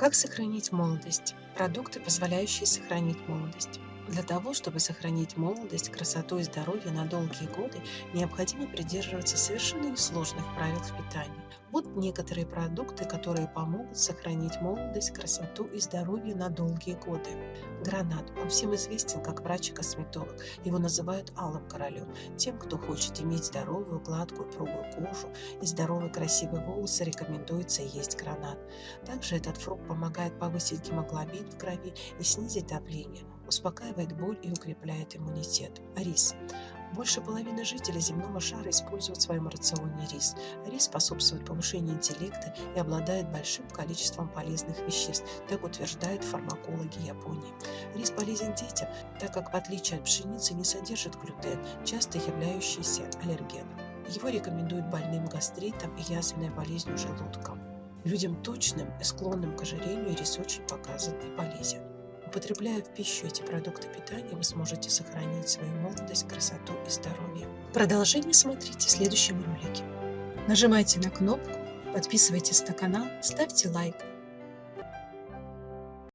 Как сохранить молодость? Продукты, позволяющие сохранить молодость. Для того, чтобы сохранить молодость, красоту и здоровье на долгие годы, необходимо придерживаться совершенно несложных правил в питании. Вот некоторые продукты, которые помогут сохранить молодость, красоту и здоровье на долгие годы. Гранат. Он всем известен как врач и косметолог. Его называют алым королем. Тем, кто хочет иметь здоровую, гладкую, упругую кожу и здоровые красивые волосы, рекомендуется есть гранат. Также этот фрукт помогает повысить гемоглобин в крови и снизить давление, успокаивает боль и укрепляет иммунитет. Рис. Больше половины жителей земного шара используют в своем рационе рис. Рис способствует повышению интеллекта и обладает большим количеством полезных веществ, так утверждают фармакологи Японии. Рис полезен детям, так как в отличие от пшеницы не содержит глютен, часто являющийся аллергеном. Его рекомендуют больным гастритом и язвенной болезнью желудка. Людям точным и склонным к ожирению рис очень показан и полезен. Употребляя в пищу эти продукты питания, вы сможете сохранить свою молодость, красоту и здоровье. Продолжение смотрите в следующем ролике. Нажимайте на кнопку, подписывайтесь на канал, ставьте лайк